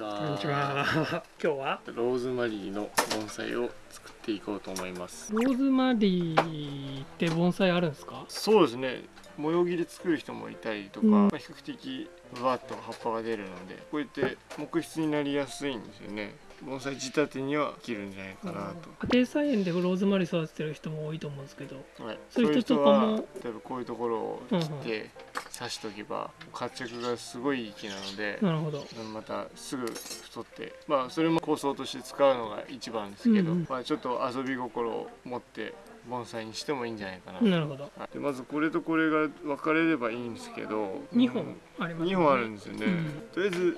ちは。こんにちは。今日は？ローズマリーの盆栽を作っていこうと思います。ローズマリーって盆栽あるんですか？そうですね。模様切り作る人もいたりとか、うんまあ比較的バーッと葉っぱが出るので、こうやって木質になりやすいんですよね。盆栽仕立てには切るんじゃないかな家庭菜園でローズマリー育ててる人も多いと思うんですけど、と。はい。そういう人とかも？例えばこういうところを切って刺しとけば活着がすごいいい木なので。なるほど。またすぐ太ってまあそれも構想として使うのが一番ですけど、うんうんまあちょっと遊び心を持って盆栽にしてもいいんじゃないかな、なるほど。はいでまずこれとこれが分かれればいいんですけど二本あります、2本あるんですよね、うんとりあえず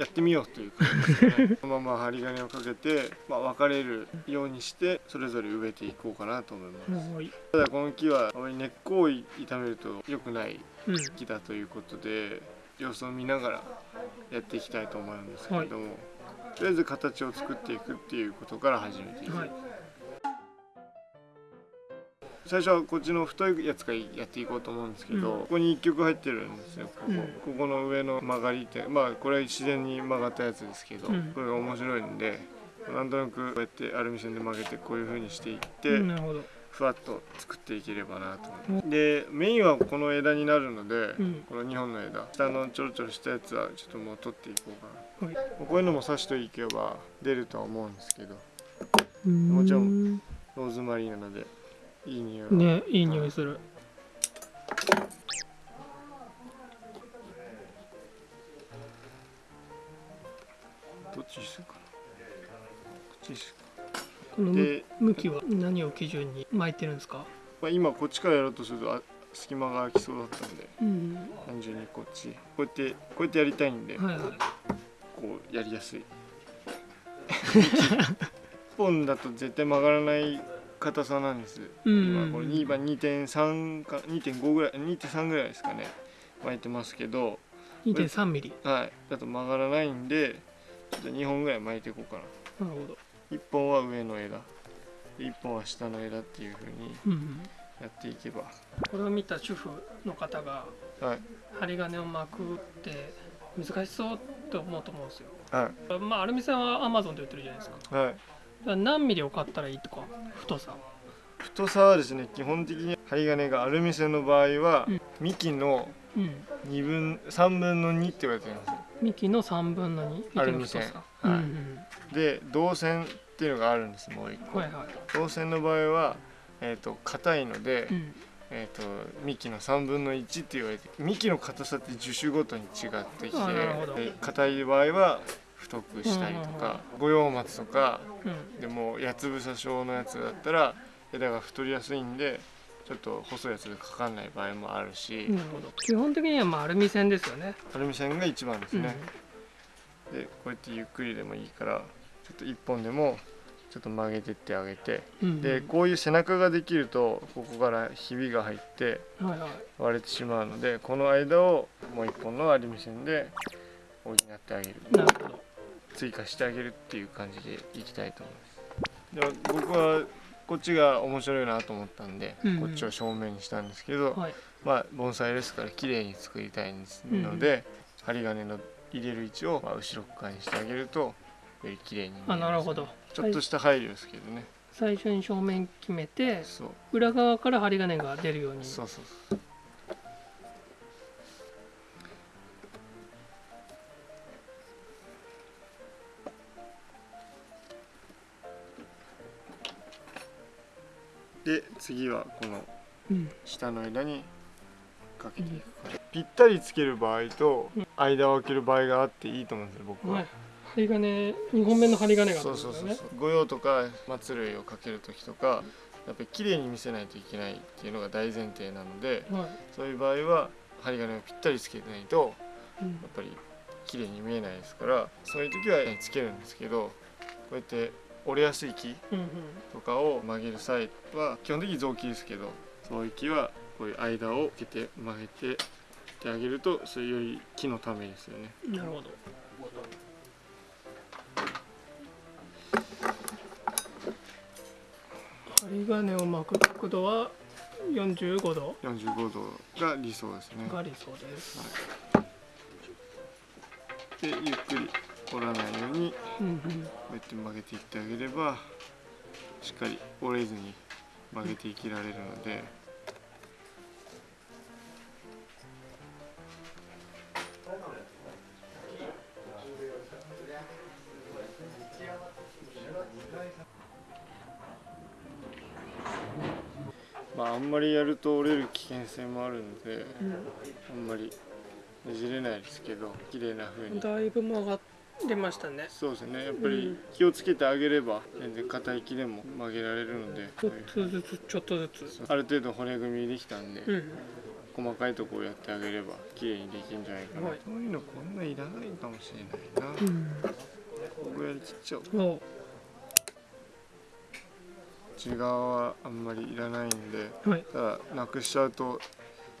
やってみようという感じですね このまま針金をかけて、まあ、分かれるようにしてそれぞれ植えていこうかなと思います、はい。ただこの木はあまり根っこを傷めると良くないうん。木だということで様子を見ながらやっていきたいと思うんですけれども、とりあえず形を作っていくっていうことから始めていく、はい。最初はこっちの太いやつからやっていこうと思うんですけど、うん。ここに1曲入ってるんですよここ,、うん。ここの上の曲がりってまあこれは自然に曲がったやつですけど、うん。これが面白いんでなんとなくこうやってアルミ線で曲げてこういう風にしていって。ふわっと作っていければなと思いますでメインはこの枝になるので、うん。この2本の枝。下のちょろちょろしたやつはちょっともう取っていこうかな。はい。こういうのも刺していけば出るとは思うんですけど。もちろんローズマリーなのでいい匂いは。ね、いい匂いする。どっちにするかな。こっちにすこの向きは何を基準に巻いてるんですか？まあ、今こっちからやろうとするとあ隙間が空きそうだったんでうん。単純にこっちこうやってこうやってやりたいんで、はいはい。こうやりやすい 1本だと絶対曲がらない硬さなんです、うん今これ2今2.3か2.5ぐらい2.3ぐらいですかね巻いてますけど2.3ミリ。はいだと曲がらないんでちょっと2本ぐらい巻いていこうかななるほど。1本は上の枝で1本は下の枝っていう風にうん。やっていけばこれを見た主婦の方がはい針金を巻くって難しそうって思うと思うんですよ。はいまあアルミ線はアマゾンで売ってるじゃないですか。はいら何ミリを買ったらいいとか太さ。太さはですね基本的に針金がアルミ線の場合は、うん幹のうん。2分3分の2って言われてるんですよ幹の3分の2。アルミ線。はいうんうんで銅線っていうのがあるんですもう一個、はいはい。銅線の場合はえー、と硬いので、うん。えー、と幹の3分の1って言われて幹の硬さって樹種ごとに違ってきて硬い場合は太くしたりとか五葉松とかうん。でも八つ房症のやつだったら枝が太りやすいんでちょっと細いやつでかかんない場合もあるし、なるほど。基本的にはまあアルミ線ですよね。アルミ線が一番ですうん。ね、でこうやってゆっくりでもいいからちょっと1本でもちょっと曲げてってあげてうんでこういう背中ができるとここからひびが入ってはいはい。割れてしまうのでこの間をもう1本のアルミ線で補ってあげるなるほど。追加してあげるっていう感じでいきたいと思いますで僕はこっちが面白いなと思ったんで、うんうんこっちを正面にしたんですけど、はい。まあ盆栽ですから綺麗に作りたいんですうんので、針金の入れる位置をまあ後ろ側にしてあげるとより綺麗に見えますあなるほど。ちょっとした配慮ですけどね、最初に正面決めて裏側から針金が出るように。そうそうそうで次はこのうん。下の枝にかけていくから、ぴったりつける場合と間を空ける場合があっていいと思うんですよ僕は、はい。針金2本目の針金がねそうそうそう御用とか松類をかける時とかやっぱり綺麗に見せないといけないっていうのが大前提なのではい。そういう場合は針金をぴったりつけてないとうんやっぱり綺麗に見えないですからそういう時はつけるんですけどこうやって折れやすい木。とかを曲げる際は基本的に雑木ですけどそういう木はこういう間をつけて曲げてってあげるとそれより木のためですよね。なるほど。角度は45度45度が理想ですね。が理想です。でゆっくり折らないようにうんうんこうやって曲げていってあげればしっかり折れずに曲げていきられるのでまああんまりやると折れる危険性もあるのであんまりねじれないですけど綺麗な風に。だいぶ曲がりましたね。そうですね。やっぱり気をつけてあげれば全然硬い木でも曲げられるので。ちょっとずつちょっとずつ。ある程度骨組みできたんで、うん。細かいところをやってあげれば綺麗にできるんじゃないかな、はい。こういうのこんないらないかもしれないな、うん。ここやりきっちゃおう。お内側はあんまりいらないんではい。ただなくしちゃうと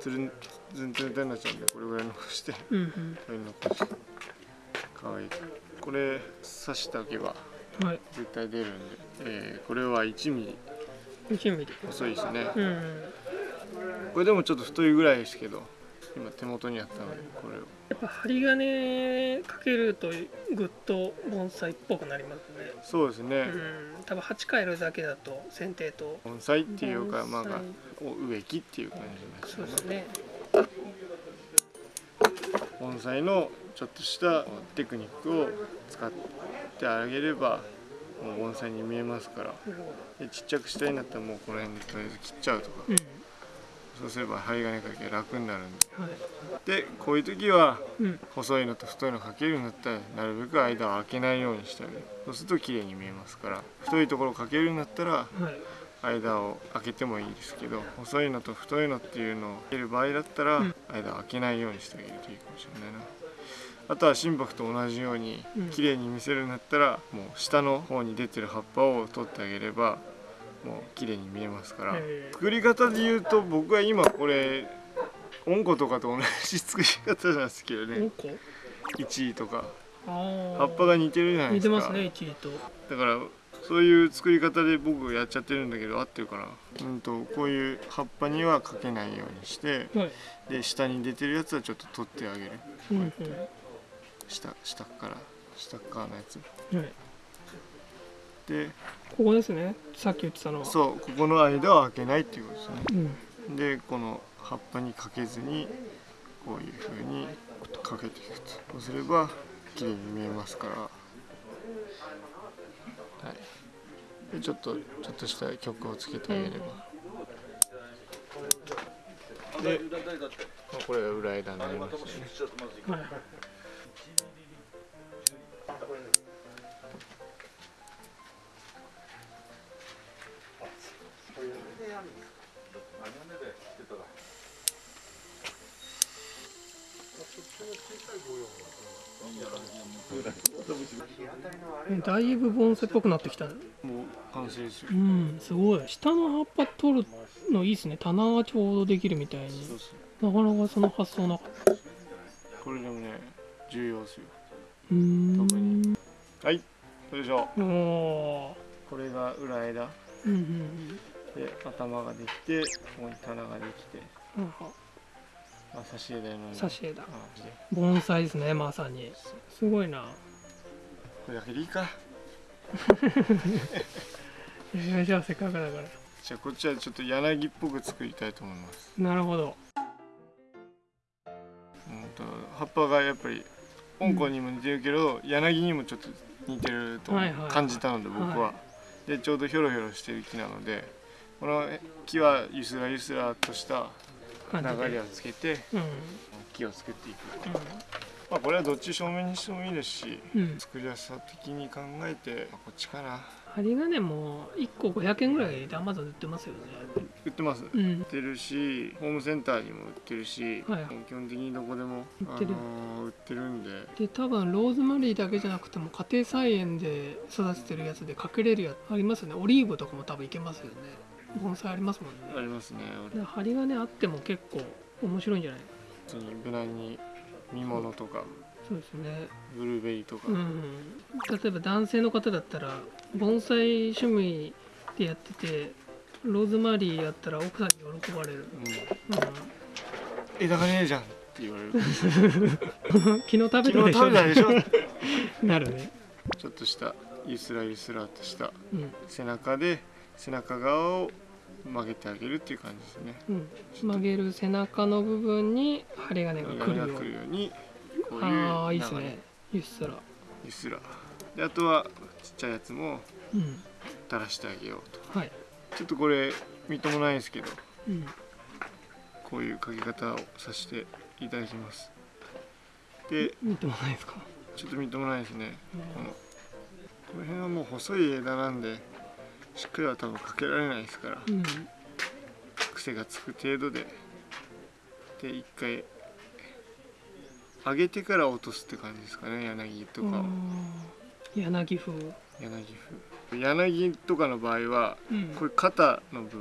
つるんずんつるんになっちゃうんでこれぐらい残してうんうん。これ残して。かわいい。これ刺し絶対出るんで、えーこれは1ミリ。1ミリ。細いですね。うんうん。これでもちょっと太いぐらいですけど今手元にあったのでこれを。やっぱ針金かけるとぐっと盆栽っぽくなりますね。そうですね、うん。多分鉢変えるだけだと剪定と盆栽っていうかまあ植木っていう感じですそうですね。盆栽のちょっとしたテクニックを使ってあげればもう盆栽に見えますから。でちっちゃくしたいんだったらもうこの辺でとりあえず切っちゃうとか。どうんそうすれば針金かけ楽になるんはい。ででこういう時はうん。細いのと太いのかけるんだったらなるべく間を空けないようにしてあげるそうすると綺麗に見えますから太いところをかけるんだったらはい。間を空けてもいいですけど細いのと太いのっていうのを切る場合だったら、うん。間を空けないようにしてあげるといいかもしれないな。あとは心拍と同じようにうん。綺麗に見せるんだったら、もう下の方に出てる葉っぱを取ってあげればもう綺麗に見えますから、え。ー作り方で言うと僕は今これおんことかと同じ作り方なんですけどおねこ1位とか。葉っぱが似てるじゃないですか。似てますね1位と。だからそういう作り方で僕やっちゃってるんだけど合ってるかな。うんとこういう葉っぱにはかけないようにしてはい。で下に出てるやつはちょっと取ってあげる。うんうん。下下から下側のやつ。はいでここですね。さっき言ってたのは。そうここの間は開けないっていうことですね。うん。でこの葉っぱにかけずにこういう風にかけていくと。そうすれば綺麗に見えますから。はい。でちょっとちょっとした曲をつけてあげれば、で、まあこれが裏枝になりますよね。はいだいぶ盆栽っぽくなってきたね。もう完成ですようんすごい。下の葉っぱ取るのいいですね。棚がちょうどできるみたいに。なかなかその発想なかった。これでもね重要ですよ。うーん。特に。はい。それでしょ。おおこれが裏枝。ーうんうん。で頭ができてここに棚ができて、うんまあ、差し枝の。ように差し枝あ。で盆栽ですねまさに。すごいな。これだけでいいか。えーじゃあせっかくだから。じゃあこっちはちょっと柳っぽく作りたいと思います。なるほど。うんと葉っぱがやっぱり香港にも似てるけど、柳にもちょっと似てるとはいはい感じたので僕は、はでちょうどヒョロヒョロしてる木なのでこの木はゆすらゆすらとした感じで。流れをつけてうん。木を作っていく、まあ、これはどっち正面にしてもいいですしうん、うん、作りやすさ的に考えて、まあこっちかな針金も1個500円ぐらいでアマゾンで売ってますよね。売ってます。売うん。ってるしホームセンターにも売ってるし、はい。基本的にどこでも売ってる。あのー売ってるんで。で多分ローズマリーだけじゃなくても家庭菜園で育ててるやつで隠れるやつありますよね。オリーブとかも多分いけますよね盆栽ありますもんね。ありますね。で針金あっても結構面白いんじゃない？普通に無難に見物とかそうですね。ブルーベリーとか、うん例えば男性の方だったら盆栽趣味でやっててローズマリーやったら奥さんに喜ばれる、うん。う枝がねえじゃんって言われる。ん、昨日食べた昨日でしょ？なるね。ちょっとしたゆすらゆすらとしたうん。背中で背中側を曲げてあげるっていう感じですね。うん。曲げる背中の部分に針金が来るように。こういうああいいですね。ゆっすら。ゆすら。であとはちっちゃいやつもうん。垂らしてあげようと。はい。ちょっとこれみっともないですけどうん。こういうかけ方をさせていただきます。で見てもないですか？ちょっとみっともないですね。このこの辺はもう細い枝なんでしっかりは多分かけられないですからうん癖がつく程度で。で一回上げてから落とすって感じですかね柳とかを。柳風。柳風。柳とかの場合はうん。これ肩の部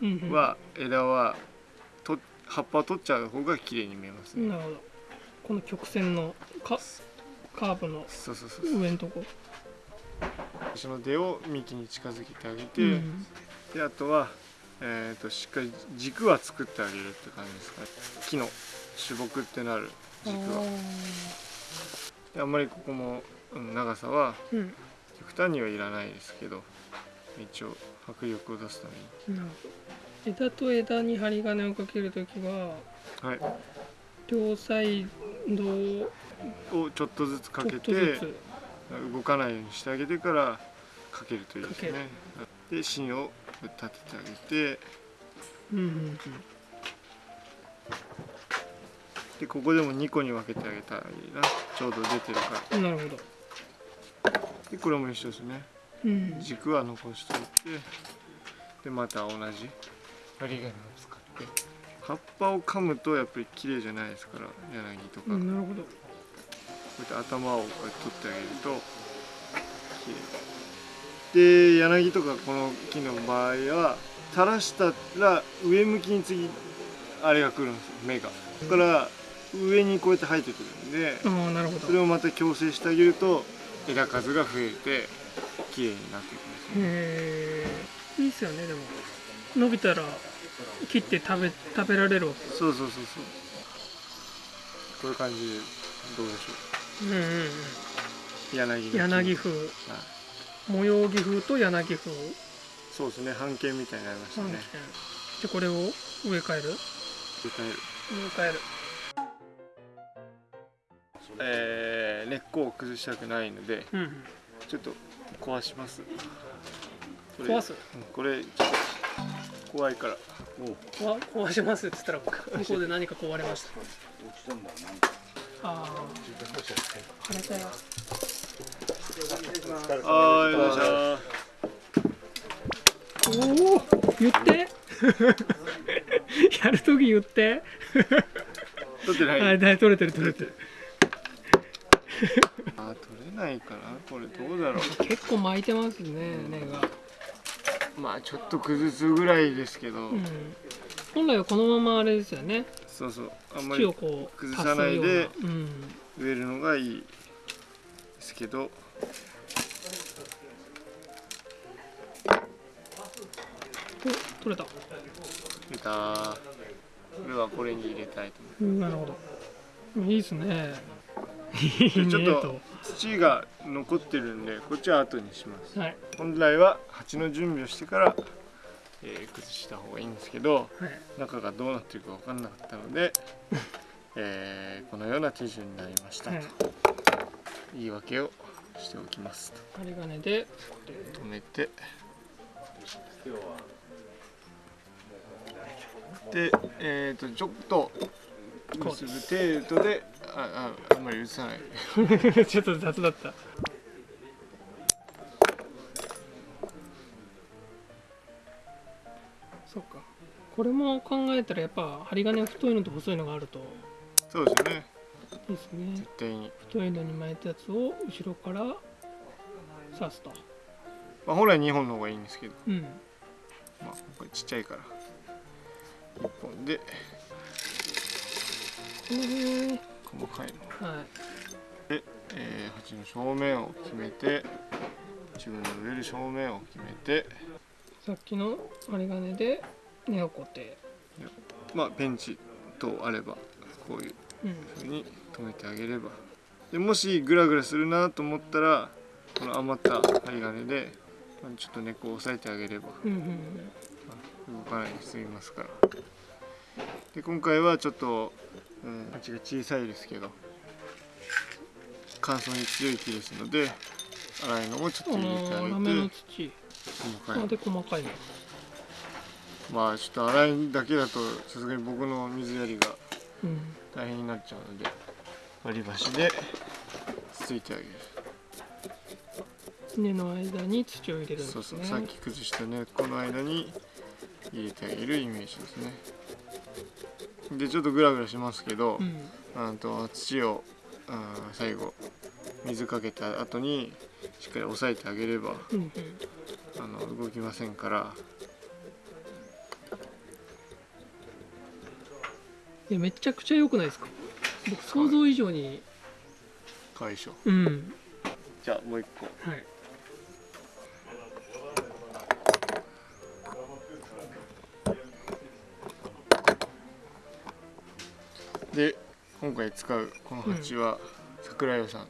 うん分は枝はと葉っぱを取っちゃう方が綺麗に見えますね。なるほど。この曲線のカカーブのそうそうそうそう上の出を幹に近づけてあげて、うん。であとは、えー、としっかり軸は作ってあげるって感じですか。ね木の主木ってなる軸は。であんまりここもうん長さは極端にはいらないですけど一応迫力を出すためなるほど。枝と枝に針金をかけるときはに、はい、両サイドををちょっとずつかけてつ動かないようにしてあげてからかけるといいですかねで芯を立ててあげて。うんうんでここでも2個に分けてあげたらいいな。ちょうど出てるから。うんなるほど。でこれも一緒ですね。うん。軸は残しておいて。でまた同じ。針金を使って。葉っぱを噛むとやっぱり綺麗じゃないですから柳とか、なるほどやって頭をこうやって取ってあげるとで柳とかこの木の場合は垂らしたら上向きに次あれが来るんですよ芽が。だから上にこうやって生えてくるんでああなるほど。それをまた矯正してあげると枝数が増えて綺麗になっていくんですねへえいいっすよねでも。伸びたら切って食べ食べられるわけ。そうそうそうそう。こういう感じでどうでしょう。んうんうんう柳柳風。はい。模様木風と柳風。そうですね半径みたいになりましたね。でこれを植え替える？歌える。植え替える。えー根っこを崩したくないのでうんちょっと壊します。これ壊す？うんこれちょっと怖いから。壊壊しますって言ったら向こうで何か壊れました。ああ腫れたよあーよいしょおお言って やるとき言って取って。ないあだ取れてる取れてるあー取れないかな。これどうだろ結構巻いてますね根が、うまあちょっと崩すぐらいですけど、うん、本来はこのままあれですよね。そうそう。あんまりこう崩さないで植えるのがいいですけど。お取れた。出た。これはこれに入れたいと思う。んなるほど。いいですね。ちょっと。土が残ってるんでこっちは後にします。はい。本来は鉢の準備をしてから、えー崩した方がいいんですけどはい。中がどうなってるか分かんなかったので、えーこのような手順になりましたと、はい。言い訳をしておきますと。針金で止めてでえっ、とちょっと結ぶ程度であああんまり移さない。ちょっと雑だったこれも考えたらやっぱ針金太いのと細いのがあると。そうですね。ですね。絶対に、太いのに巻いたやつを後ろから刺すと。まあ、本来2本の方がいいんですけど。うん。まあ、これちっちゃいから。1本で。へえ細かいのはい。で、えー、鉢の正面を決めて自分の植える正面を決めて。さっきの針金で根を固定まあペンチとあればこういううん風に留めてあげれば。でもしグラグラするなと思ったらこの余った針金でまあちょっとねこう押さえてあげればうんうん動かないで済みますから。で今回はちょっと、うん、鉢が小さいですけど乾燥に強い木ですので粗いのもちょっうんと入れてあげて土。細かいあで細かいのまあちょっと粗いだけだとさすがに僕の水やりがうん大変になっちゃうので割り箸でつついてあげる。根の間に土を入れるんですね。そうそうさっき崩した根っこの間に入れてあげるイメージですね。でちょっとグラグラしますけど、うん。あと土をあー最後水かけた後にしっかり押さえてあげればうんうん。あの動きませんからいやめちゃくちゃ良くないですか？僕想像以上に。かわいいでしょうん。じゃあもう一個。はい。で今回使うこの鉢は桜屋さんの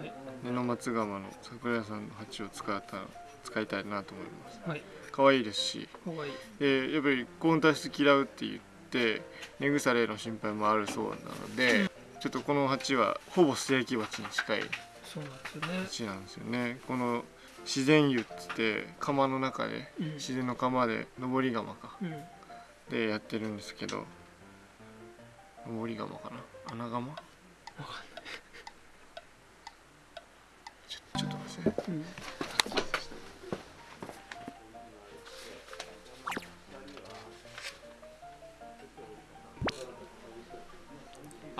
はい。根の松窯の桜屋さんの鉢を使った使いたいなと思います。はい。可愛いですし。かわい。いでやっぱり高温多湿嫌うって言って根腐れの心配もあるそうなので、ちょっとこの鉢はほぼ素焼き鉢に近いそうなんですよね。鉢なんですよね。この自然湯っつって窯の中でうん。自然の窯で登り窯か。うん。でやってるんですけど登り窯かな。穴窯？ちょちょっと待って。ねうん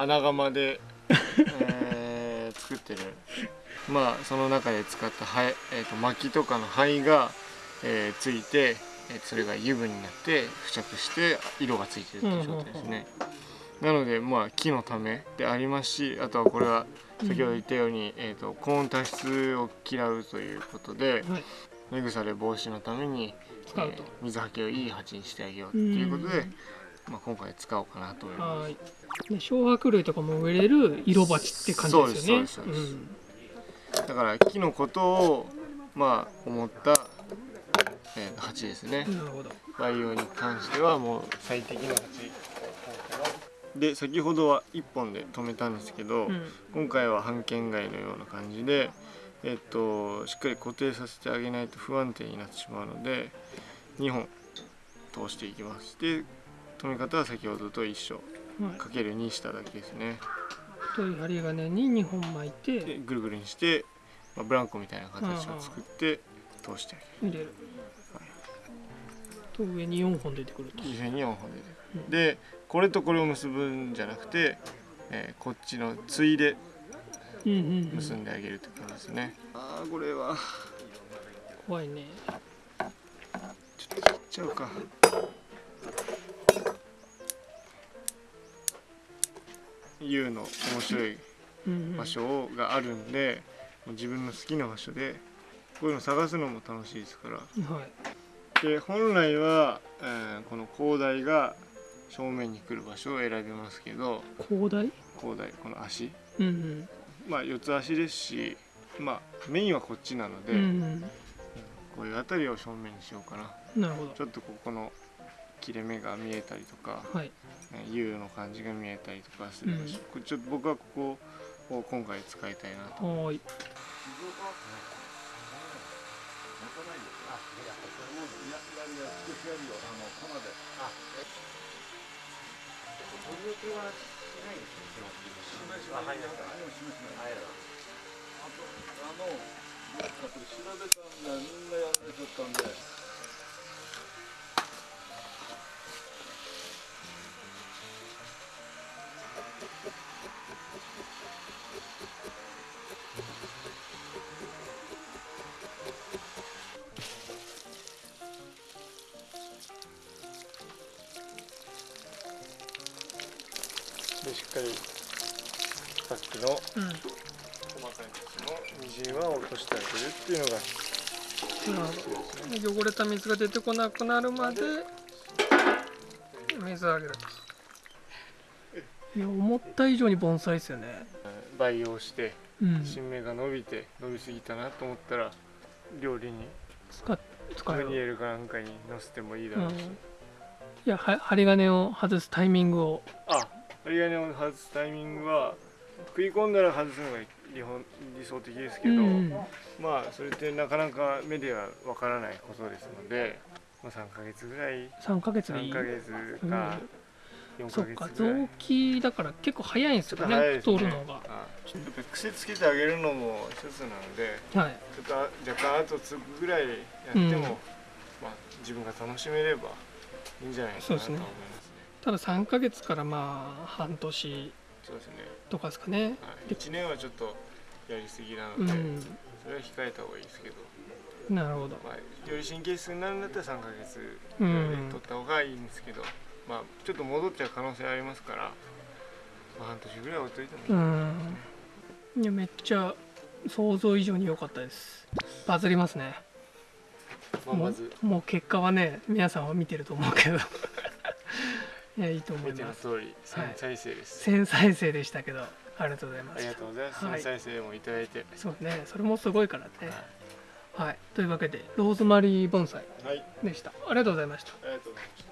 穴窯で、えー作ってる。まあその中で使った灰、えー、と薪とかの灰が、えーついて、えーそれが油分になって付着して色がついてるっていう状態ですね、なのでまあ木のためでありますしあとはこれは先ほど言ったように、えー、と高温多湿を嫌うということではい。根腐れ防止のために、えー水はけをいい鉢にしてあげようっていうことで、まあ、今回使おうかなと思います。はい。で小白類とかも植えれる色鉢って感じですよね。そうですそうです。そうだから木のことをまあ思った、えー鉢ですね。うんなるほど。培養に関してはもう最適な鉢。で先ほどは1本で止めたんですけど、うん。今回は半券外のような感じでえっとしっかり固定させてあげないと不安定になってしまうので2本通していきます。で止め方は先ほどと一緒はいかける2しただけですね。太い針金に2本巻いてでぐるぐるにして、まあ、ブランコみたいな形を作って通してあ入れる。と上に4本出てくると。げる上に4本出てくる、うんでこれとこれを結ぶんじゃなくて、えーこっちのついでうんうんうん結んであげるって感じですね、ああこれは。怖いね。ちょっと切っちゃうか U の面白いうんうん場所があるんで、もう自分の好きな場所でこういうの探すのも楽しいですから。はい。で本来は、えーこの広大が正面に来る場所を選びますけど広大広大この足。うんうん。まあ四つ足ですしまあメインはこっちなので、うんこういう辺りを正面にしようかな。うんなるほど。ちょっとここの切れ目が見えたりとか、はい。ね U の感じが見えたりとかする場所、これちょっと僕はここを今回使いたいなと。はーいでしっかりさっきのうん。細かい土のみじんは落としてあげるっていうのが。なるほど汚れた水が出てこなくなるまで水をあげるといや思った以上に盆栽ですよね。培養してうん。新芽が伸びて伸びすぎたなと思ったら料理に使っ使ムニエうルかなんかにのせてもいいだろうし、うん。いやは針金を外すタイミングをあ針金を外すタイミングは食い込んだら外すのが理本理想的ですけど、うん。まあそれってなかなか目ではわからないことですので、まあ、3ヶ月ぐらい3ヶ月でい3いヶ月か4そっかヶ月ぐらい。臓器だから結構早いんですよねね。太るのが。あやっぱ癖つけてあげるのも一つなのではい。ちょっとあ若干後継ぐぐらいやっても、うん。まあ、自分が楽しめればいいんじゃないかなと思いますねただ3ヶ月からまあ半年とかですかね。はい、1年はちょっとやりすぎなので、うん。それは控えた方がいいですけど、なるほど。まあ、より神経質になるんだったら3ヶ月うぐらいでん。取った方がいいんですけど、まあちょっと戻っちゃう可能性ありますから、まあ、半年ぐらい置いといても。いい、うん。いやめっちゃ想像以上に良かったです。バズりますね。まあ、もまず。うもう結果はね皆さんは見てると思うけどいやいいと思見てのいます通り1000再生です、1000再生でしたけどありがとうございまありがすとうございます、はい。1000再生もいただいて、そうねそれもすごいからね。ははい。というわけでローズマリー盆栽い、はい、でした。ありがとうございました。ありがとうございました